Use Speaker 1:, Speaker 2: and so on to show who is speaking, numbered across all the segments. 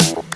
Speaker 1: You.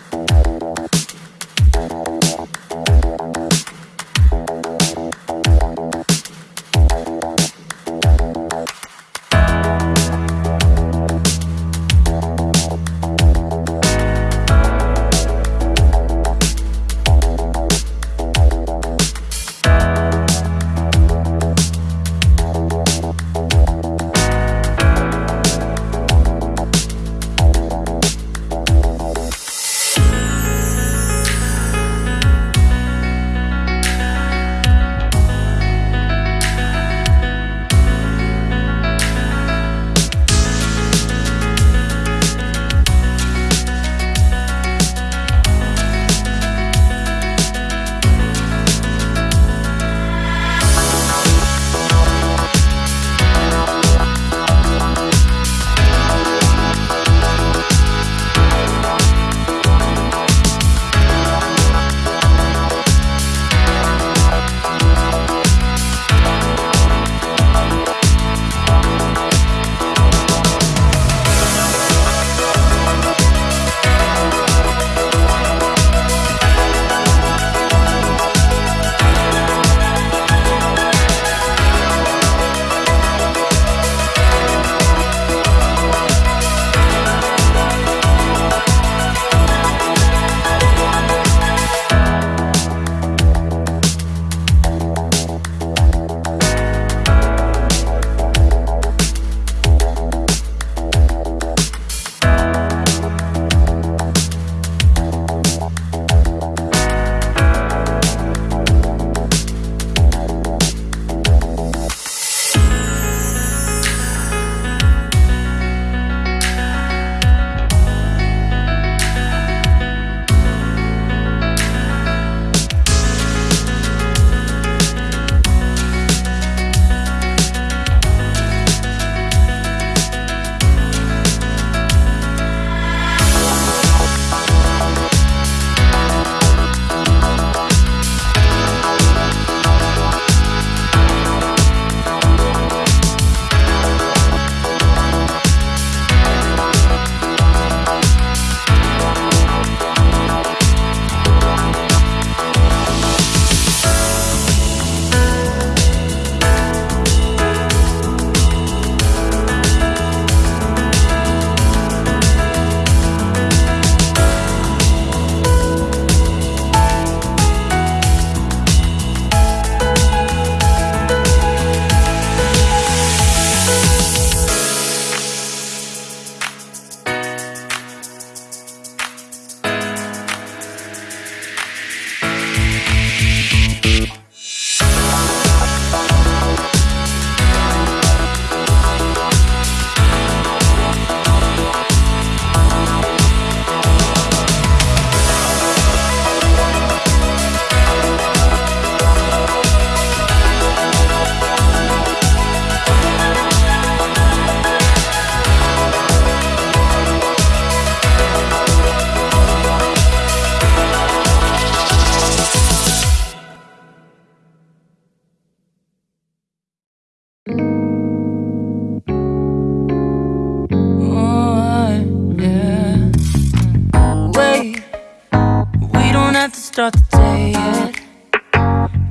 Speaker 1: Start the day yet.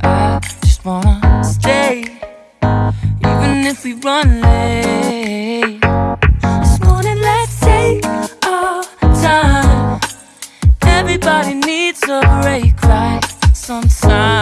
Speaker 1: I just wanna stay, even if we run late. This morning, let's take our time. Everybody needs a break, right? Sometimes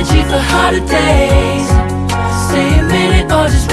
Speaker 1: energy for harder days Stay a minute or just